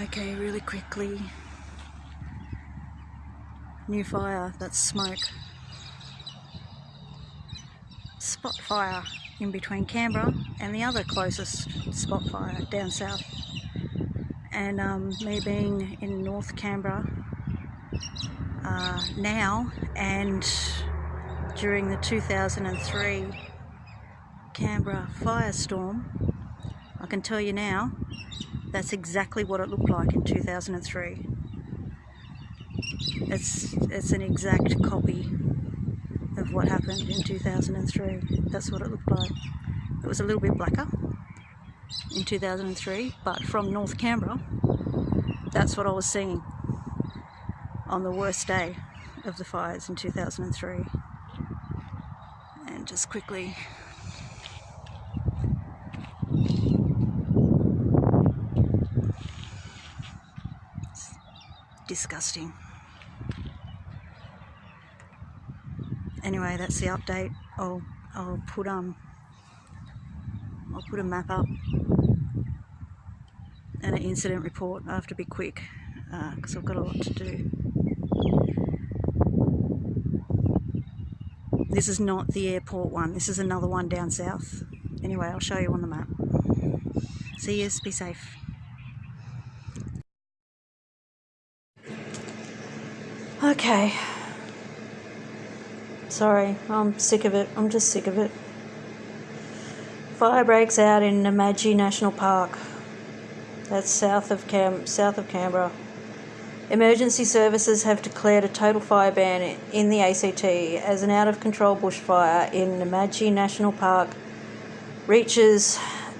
Okay, really quickly. New fire, that's smoke. Spot fire in between Canberra and the other closest spot fire down south. And um, me being in North Canberra uh, now and during the 2003 Canberra firestorm, I can tell you now that's exactly what it looked like in 2003. It's, it's an exact copy of what happened in 2003. That's what it looked like. It was a little bit blacker in 2003, but from North Canberra, that's what I was seeing on the worst day of the fires in 2003. And just quickly disgusting. Anyway, that's the update. I'll I'll put um I'll put a map up and an incident report. I have to be quick because uh, I've got a lot to do. This is not the airport one. This is another one down south. Anyway, I'll show you on the map. See you. Be safe. Okay. Sorry, I'm sick of it. I'm just sick of it. Fire breaks out in Namadgi National Park. That's south of Cam south of Canberra. Emergency services have declared a total fire ban in the ACT as an out of control bushfire in Namadgi National Park reaches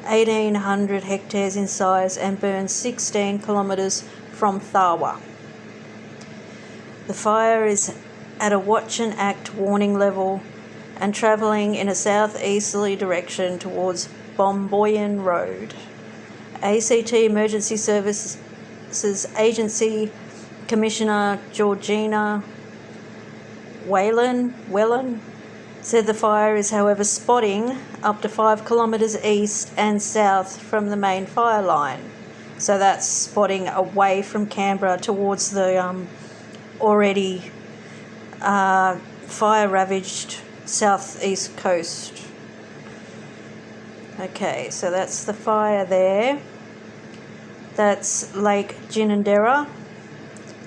1800 hectares in size and burns 16 kilometres from Tharwa. The fire is at a watch and act warning level and travelling in a southeasterly direction towards Bomboyan Road. ACT Emergency Services Agency Commissioner Georgeina Whelan, said the fire is, however, spotting up to five kilometres east and south from the main fire line. So that's spotting away from Canberra towards the um, already uh, fire ravaged southeast coast. Okay, so that's the fire there. That's Lake Ginninderra.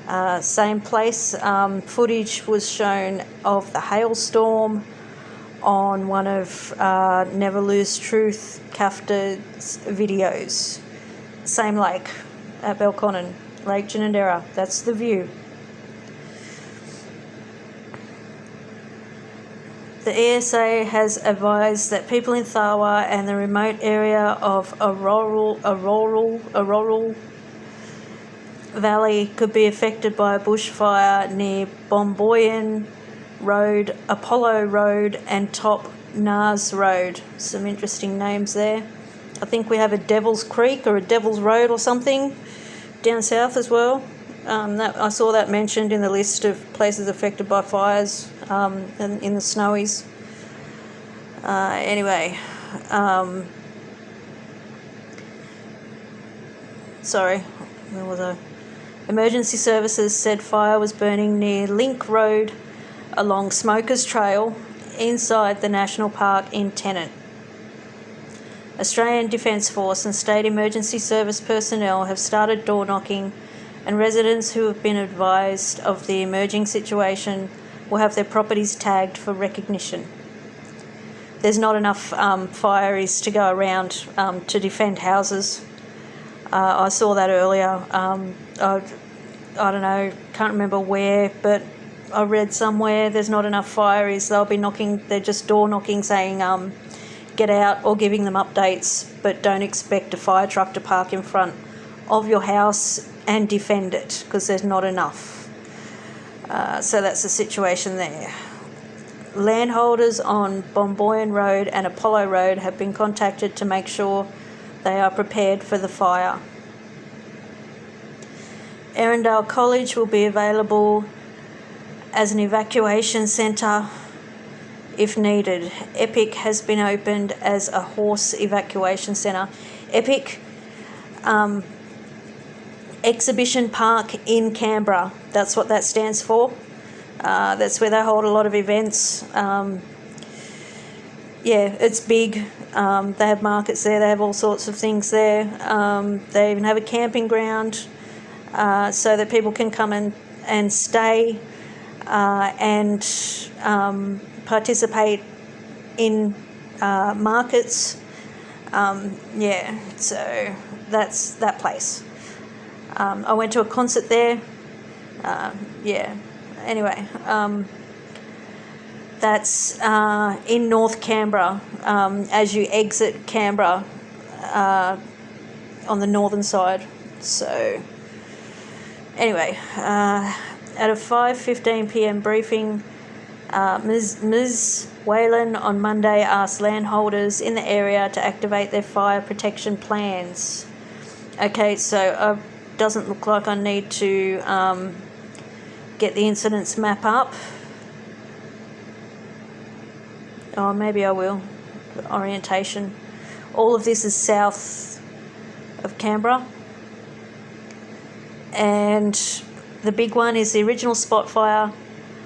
Uh, same place. Um, footage was shown of the hailstorm on one of uh, Never Lose Truth Kafta's videos. Same lake at Belconnen, Lake Ginninderra. That's the view. The ESA has advised that people in Tharwa and the remote area of Orroral, Orroral, Orroral Valley could be affected by a bushfire near Bomboyan Road, Apollo Road, and Top Naas Road. Some interesting names there. I think we have a Devil's Creek or a Devil's Road or something down south as well. Um, that, I saw that mentioned in the list of places affected by fires um, in, in, the snowies. Uh, anyway, um, sorry, where was I? Emergency services said fire was burning near Link Road along Smokers Trail inside the National Park in Tennent. Australian Defence Force and State Emergency Service personnel have started door knocking and residents who have been advised of the emerging situation will have their properties tagged for recognition. There's not enough um, fireys to go around um, to defend houses. Uh, I saw that earlier. Um, I, I don't know, can't remember where, but I read somewhere there's not enough fireys. They'll be knocking, they're just door knocking saying, um, get out or giving them updates, but don't expect a fire truck to park in front of your house and defend it because there's not enough. Uh, so that's the situation there. Landholders on Bomboyan Road and Apollo Road have been contacted to make sure they are prepared for the fire. Erindale College will be available as an evacuation centre if needed. EPIC has been opened as a horse evacuation centre. EPIC um, Exhibition Park in Canberra. That's what that stands for. Uh, that's where they hold a lot of events. Um, yeah, it's big. Um, they have markets there. They have all sorts of things there. Um, they even have a camping ground uh, so that people can come and and stay uh, and um, participate in uh, markets. Um, yeah, so that's that place. Um, I went to a concert there. Uh, yeah. Anyway, um, that's uh, in North Canberra. Um, as you exit Canberra, uh, on the northern side. So, anyway, uh, at a 5:15 p.m. briefing, uh, Ms. Ms. Whelan on Monday asked landholders in the area to activate their fire protection plans. Okay, so uh, doesn't look like I need to um, get the incidents map up. Oh, maybe I will. Orientation. All of this is south of Canberra. And the big one is the original spot fire.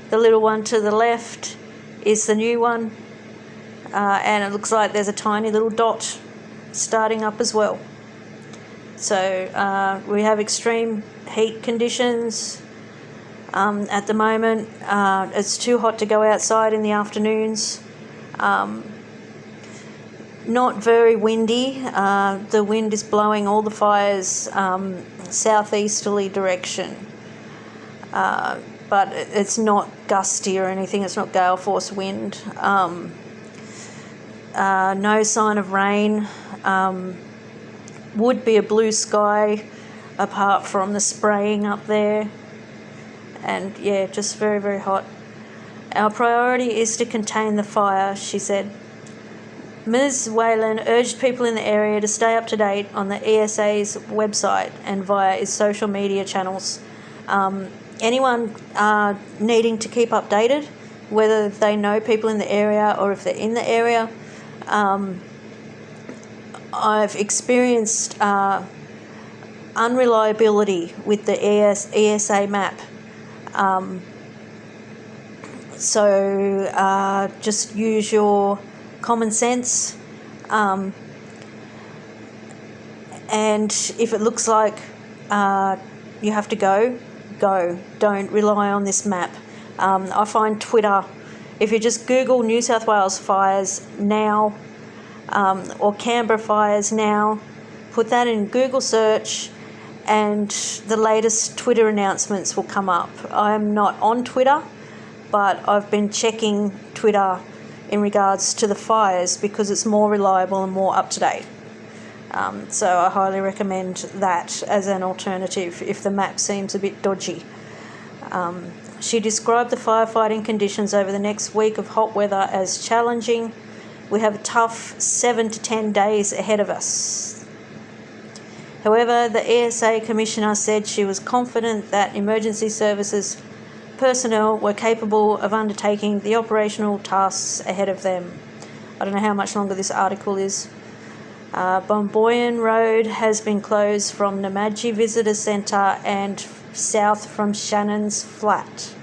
The little one to the left is the new one. Uh, and it looks like there's a tiny little dot starting up as well. So uh, we have extreme heat conditions um, at the moment. Uh, it's too hot to go outside in the afternoons. Um, not very windy. Uh, the wind is blowing all the fires um, southeasterly direction. Uh, but it's not gusty or anything. It's not gale force wind. Um, uh, no sign of rain. Um, would be a blue sky apart from the spraying up there. And yeah, just very, very hot. Our priority is to contain the fire, she said. Ms. Whelan urged people in the area to stay up to date on the ESA's website and via its social media channels. Um, anyone uh, needing to keep updated, whether they know people in the area or if they're in the area, um, I've experienced uh, unreliability with the ES, ESA map. Um, so uh, just use your common sense. Um, and if it looks like uh, you have to go, go. Don't rely on this map. Um, I find Twitter, if you just Google New South Wales fires now um, or Canberra fires now. Put that in Google search, and the latest Twitter announcements will come up. I'm not on Twitter, but I've been checking Twitter in regards to the fires because it's more reliable and more up to date. Um, so I highly recommend that as an alternative if the map seems a bit dodgy. Um, she described the firefighting conditions over the next week of hot weather as challenging we have a tough seven to ten days ahead of us. However, the ESA Commissioner said she was confident that emergency services personnel were capable of undertaking the operational tasks ahead of them. I don't know how much longer this article is. Uh, Bomboyan Road has been closed from Namadgi Visitor Centre and south from Shannon's Flat.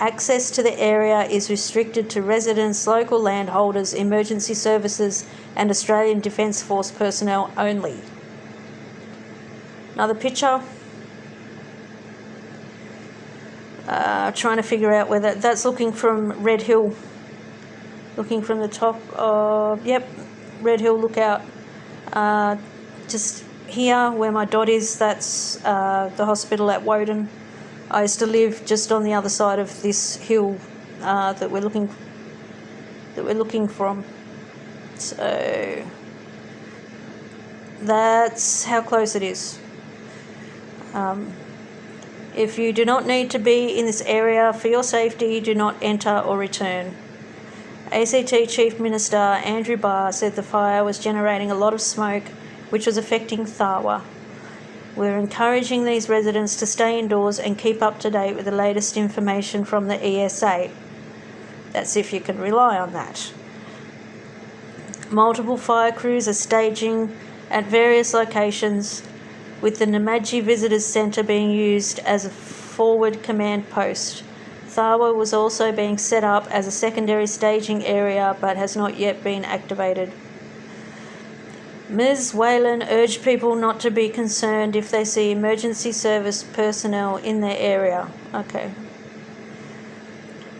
Access to the area is restricted to residents, local landholders, emergency services, and Australian Defence Force personnel only. Another picture. Uh, trying to figure out whether that's looking from Red Hill. Looking from the top of, yep, Red Hill Lookout. Uh, just here where my dot is, that's uh, the hospital at Woden. I used to live just on the other side of this hill uh, that we're looking that we're looking from. So that's how close it is. Um, if you do not need to be in this area for your safety, do not enter or return. ACT Chief Minister Andrew Barr said the fire was generating a lot of smoke, which was affecting Tharwa. We're encouraging these residents to stay indoors and keep up to date with the latest information from the ESA. That's if you can rely on that. Multiple fire crews are staging at various locations with the Namadgi Visitors Centre being used as a forward command post. Tharwa was also being set up as a secondary staging area but has not yet been activated. Ms. Whelan urged people not to be concerned if they see emergency service personnel in their area. Okay.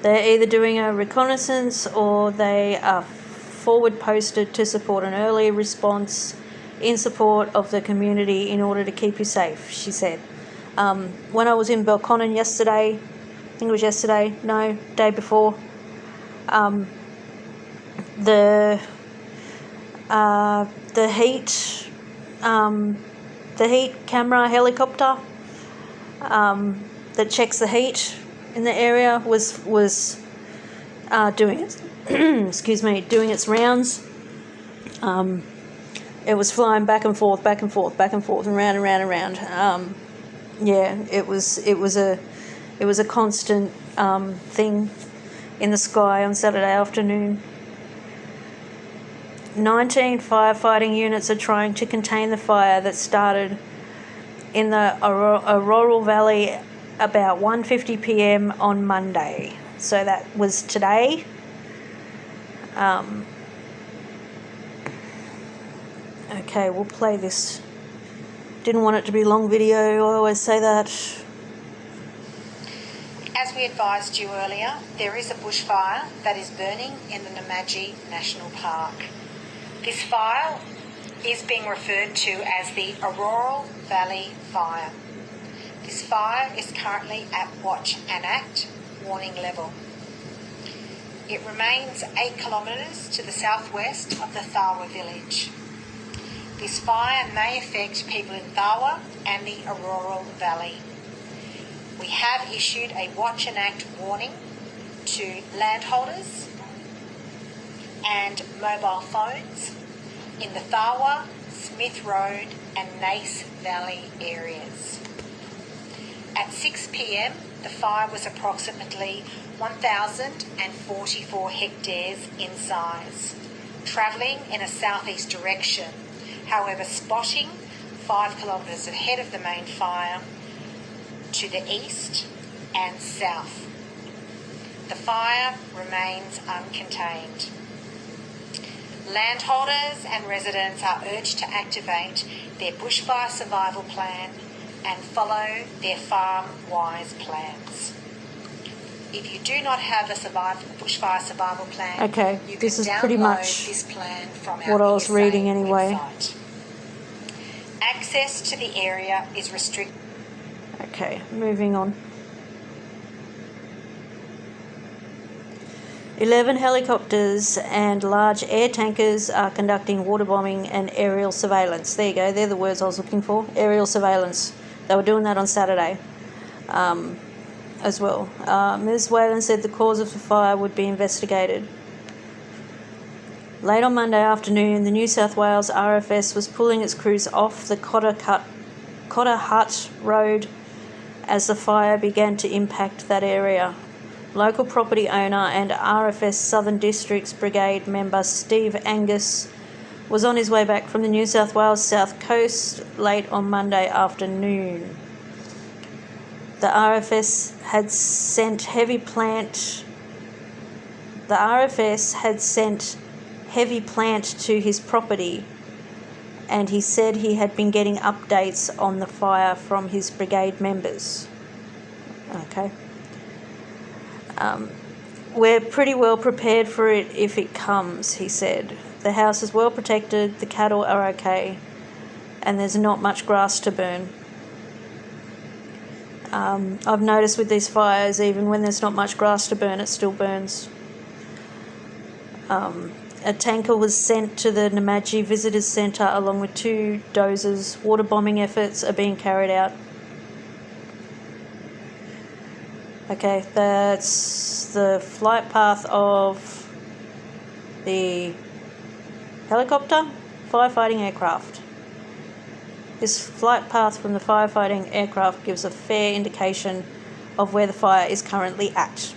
They're either doing a reconnaissance or they are forward posted to support an early response in support of the community in order to keep you safe, she said. Um, when I was in Belconnen yesterday, I think it was yesterday, no, day before, um, the uh, the heat um, the heat camera helicopter um, that checks the heat in the area was was uh, doing its excuse me doing its rounds. Um, it was flying back and forth, back and forth, back and forth, and round and round and round. Um, yeah, it was it was a it was a constant um, thing in the sky on Saturday afternoon. 19 firefighting units are trying to contain the fire that started in the Orroral Valley about 1:50 p.m. on Monday. So that was today. Um, okay, we'll play this. Didn't want it to be long video. I always say that. As we advised you earlier, there is a bushfire that is burning in the Namadgi National Park. This fire is being referred to as the Orroral Valley Fire. This fire is currently at Watch and Act warning level. It remains 8 kilometres to the southwest of the Tharwa village. This fire may affect people in Tharwa and the Orroral Valley. We have issued a Watch and Act warning to landholders and mobile phones in the Tharwa, Smith Road and Naas Valley areas. At 6 pm, the fire was approximately 1,044 hectares in size, travelling in a southeast direction, however, spotting 5 kilometres ahead of the main fire to the east and south. The fire remains uncontained. Landholders and residents are urged to activate their bushfire survival plan and follow their farm wise plans. If you do not have a survival, bushfire survival plan, okay, you this can is pretty much this plan from what I was reading anyway. Website. Access to the area is restricted. Okay, moving on. 11 helicopters and large air tankers are conducting water bombing and aerial surveillance. There you go, they're the words I was looking for aerial surveillance. They were doing that on Saturday um, as well. Uh, Ms. Whelan said the cause of the fire would be investigated. Late on Monday afternoon, the New South Wales RFS was pulling its crews off the Cotter, Cut, Cotter Hut Road as the fire began to impact that area. Local property owner and RFS Southern Districts Brigade member Steve Angus was on his way back from the New South Wales South Coast late on Monday afternoon. The RFS had sent heavy plant the RFS had sent heavy plant to his property and he said he had been getting updates on the fire from his brigade members. Okay. Um, we're pretty well prepared for it if it comes, he said. The house is well protected, the cattle are okay, and there's not much grass to burn. Um, I've noticed with these fires, even when there's not much grass to burn, it still burns. Um, a tanker was sent to the Namadgi Visitors Centre along with two dozers. Water bombing efforts are being carried out. Okay, that's the flight path of the helicopter firefighting aircraft. This flight path from the firefighting aircraft gives a fair indication of where the fire is currently at.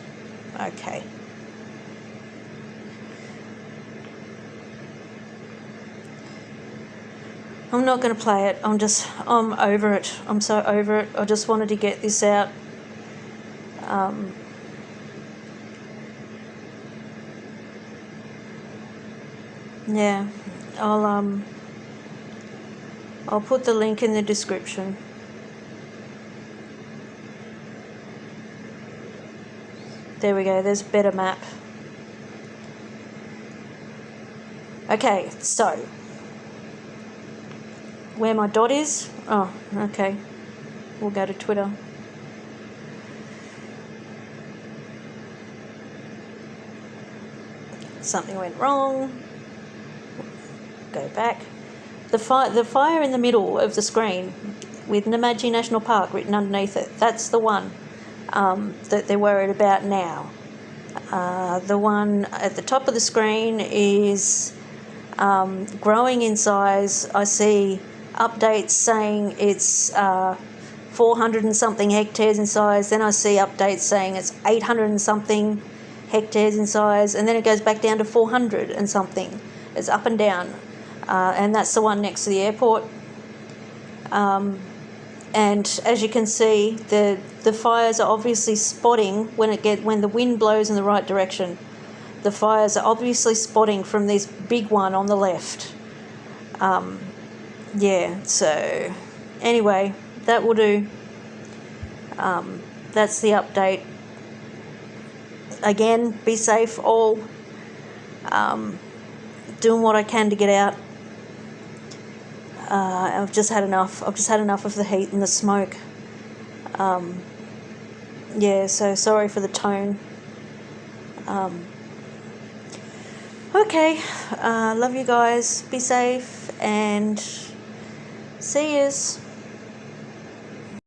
Okay. I'm not going to play it. I'm just, I'm over it. I'm so over it. I just wanted to get this out. Um, yeah, I'll um, I'll put the link in the description. There we go. There's a better map. Okay, so where my dot is. Oh, okay. We'll go to Twitter. Something went wrong. Go back. The fire, the fire in the middle of the screen with Namadgi National Park written underneath it. That's the one um, that they're worried about now. Uh, the one at the top of the screen is um, growing in size. I see updates saying it's uh, 400 and something hectares in size. Then I see updates saying it's 800 and something hectares in size. And then it goes back down to 400 and something. It's up and down. Uh, and that's the one next to the airport. Um, and as you can see, the the fires are obviously spotting when it get when the wind blows in the right direction. The fires are obviously spotting from this big one on the left. Um, yeah, so anyway, that will do. Um, that's the update. Again, be safe all. Um, doing what I can to get out. Uh, I've just had enough. I've just had enough of the heat and the smoke. Um, yeah, so sorry for the tone. Um, okay, uh, love you guys. Be safe and see yous.